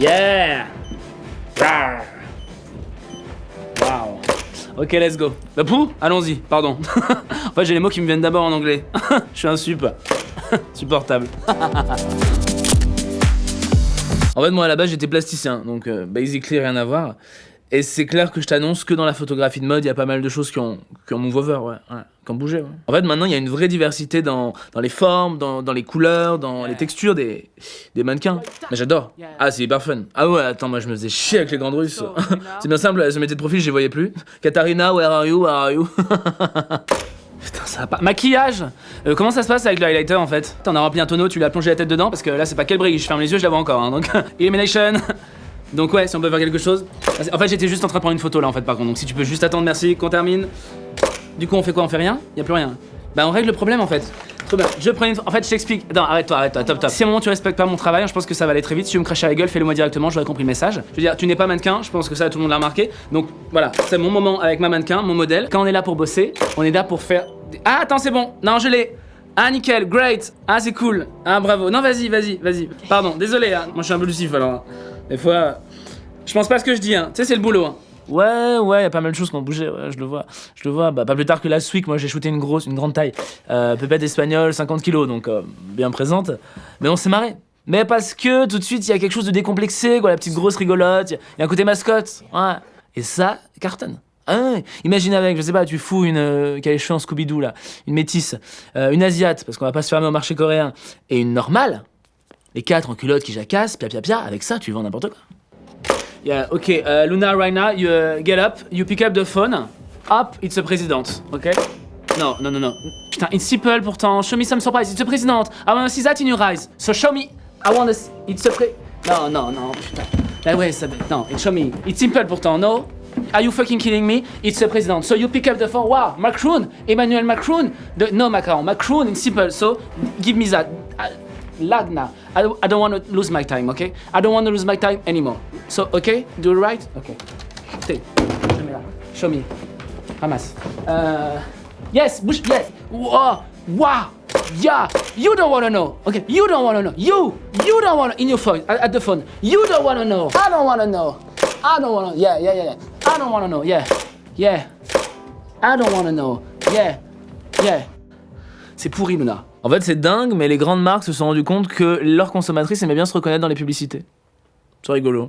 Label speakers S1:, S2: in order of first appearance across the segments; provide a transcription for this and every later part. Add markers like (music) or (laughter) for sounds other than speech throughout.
S1: Yeah. Wow. Ok, let's go. Bah pou Allons-y, pardon. (laughs) en fait, j'ai les mots qui me viennent d'abord en anglais. (laughs) Je suis un sup. (laughs) Supportable. en fait, moi, à la base, j'étais plasticien, donc euh, basically rien à voir. Et c'est clair que je t'annonce que dans la photographie de mode, il y a pas mal de choses qui ont, qui ont move over, ouais, ouais, qui ont bougé. Ouais. En fait, maintenant, il y a une vraie diversité dans, dans les formes, dans, dans les couleurs, dans les textures des, des mannequins. Mais j'adore. Ah, c'est hyper fun. Ah ouais, attends, moi je me faisais chier avec les grandes russes. (laughs) c'est bien simple, elles se mettaient de profil, je les voyais plus. Katarina, where are you, where are you? (laughs) Putain, ça va pas. Maquillage Euh, Comment ça se passe avec le highlighter en fait? T'en as rempli un tonneau, tu l'as plongé la tête dedans parce que là c'est pas quel brigue, je ferme les yeux, je la vois encore. Hein, donc, (laughs) Illumination Donc ouais, si on peut faire quelque chose. En fait, j'étais juste en train de prendre une photo là en fait par contre. Donc si tu peux juste attendre, merci, qu'on termine. Du coup, on fait quoi? On fait rien? Y a plus rien. Bah on règle le problème en fait. Trop bien. Je prends une... En fait, je t'explique. Non, arrête-toi, arrête-toi, top, top. Si à un moment tu respectes pas mon travail, je pense que ça va aller très vite. Si tu veux me cracher à la gueule, fais-le moi directement, j'aurais compris le message. Je veux dire, tu n'es pas mannequin, je pense que ça tout le monde l'a remarqué. Donc voilà, c'est mon moment avec ma mannequin, mon modèle. Quand on est là pour bosser, on est là pour faire... Ah, attends, c'est bon. Non, je l'ai. Ah, nickel, great. Ah, c'est cool. Ah, bravo. Non, vas-y, vas-y, vas-y. Pardon, désolé, hein. moi je suis un peu lucif alors. Des fois, je pense pas à ce que je dis, hein. Tu sais, c'est le boulot, hein. Ouais, ouais, y a pas mal de choses qui ont bougé, je le vois. Je le vois, bah, pas plus tard que last week, moi j'ai shooté une grosse, une grande taille. Euh, pépette espagnole, 50 kilos, donc euh, bien présente. Mais on s'est marré. Mais parce que tout de suite, il y a quelque chose de décomplexé, quoi, la petite grosse rigolote, il y a un côté mascotte, ouais. Et ça, cartonne. Ah. Imagine avec, je sais pas, tu fous une euh, qui a les cheveux en Scooby-Doo là, une métisse, euh, une asiate, parce qu'on va pas se fermer au marché coréen, et une normale, les quatre en culotte qui jacassent, pia pia pia, avec ça tu vends n'importe quoi. Yeah, okay, uh, Luna, right now, you uh, get up, you pick up the phone. Up, it's a president, okay? No, no, no, no. Putain, it's simple pourtant. Show me some surprise. It's a president. I wanna see that in your eyes. So show me. I wanna see. It's a pre... No, no, no, putain. Là, ouais, ça... Non, it show me. It's simple pourtant, no? Are you fucking kidding me? It's a president. So you pick up the phone. Wow, Macron, Emmanuel Macron. No, Macron. Macron in simple. So give me that. Lagna. I, I don't want to lose my time, okay? I don't want to lose my time anymore. So, okay? Do it right? Okay. Take. Show me that. Show me. Ramasse. Uh, yes, Bush, yes. Wow. Wow. Yeah. You don't want to know. Okay. You don't want to know. You. You don't want to. In your phone. At, at the phone. You don't want to know. I don't want to know. I don't want to. Yeah, yeah, yeah, yeah. I don't want to know. Yeah. Yeah. I don't want to know. Yeah. Yeah. C'est pourri, Luna. En fait, c'est dingue, mais les grandes marques se sont rendues compte que leurs consommatrices aimaient bien se reconnaître dans les publicités. C'est rigolo.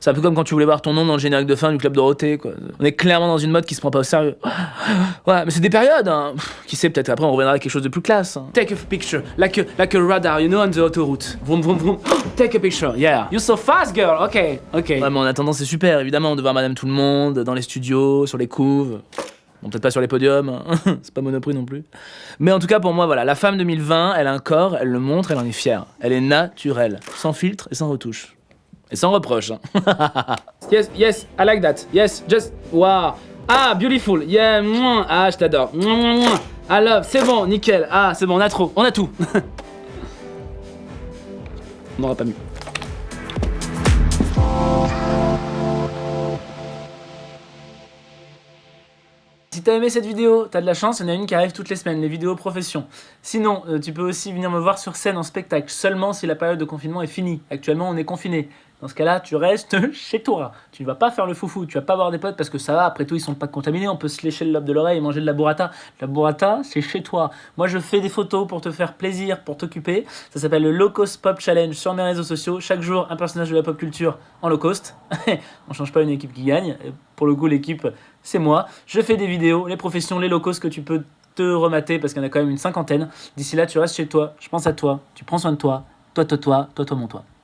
S1: C'est un peu comme quand tu voulais voir ton nom dans le générique de fin du Club Dorothée, quoi. On est clairement dans une mode qui se prend pas au sérieux. (gasps) Ouais, mais c'est des périodes, hein. Qui sait, peut-être après on reviendra à quelque chose de plus classe. hein. Take a picture, like a, like a radar, you know, on the autoroute. Vroom, vroom, vroom. (gasps) Take a picture, yeah. You're so fast, girl. Ok, ok. Ouais, mais en attendant, c'est super, évidemment, de voir Madame Tout le Monde, dans les studios, sur les couves. Bon, peut-être pas sur les podiums, hein. (laughs) c'est pas Monoprix non plus. Mais en tout cas, pour moi, voilà, la femme 2020, elle a un corps, elle le montre, elle en est fière. Elle est naturelle, sans filtre et sans retouche. Et sans reproche. hein. (laughs) yes, yes, I like that. Yes, just, wow. Ah, beautiful. Yeah, ah, je t'adore. I love, c'est bon, nickel. Ah, c'est bon, on a trop, on a tout. (laughs) on n'aura pas mieux. Si t'as aimé cette vidéo, t'as de la chance, il y en a une qui arrive toutes les semaines, les vidéos profession. Sinon, euh, tu peux aussi venir me voir sur scène en spectacle, seulement si la période de confinement est finie. Actuellement, on est confiné. Dans ce cas-là, tu restes (laughs) chez toi. Tu ne vas pas faire le foufou, tu vas pas voir des potes parce que ça va, après tout, ils sont pas contaminés, on peut se lécher le lobe de l'oreille et manger de la burrata. La burrata, c'est chez toi. Moi, je fais des photos pour te faire plaisir, pour t'occuper. Ça s'appelle le Low Cost Pop Challenge sur mes réseaux sociaux. Chaque jour, un personnage de la pop culture en low cost. (laughs) on change pas une équipe qui gagne. Pour le coup, l'équipe, c'est moi. Je fais des vidéos, les professions, les low cost que tu peux te remater parce qu'il y en a quand même une cinquantaine. D'ici là, tu restes chez toi. Je pense à toi. Tu prends soin de toi. Toi, toi, toi, toi, toi, mon toi.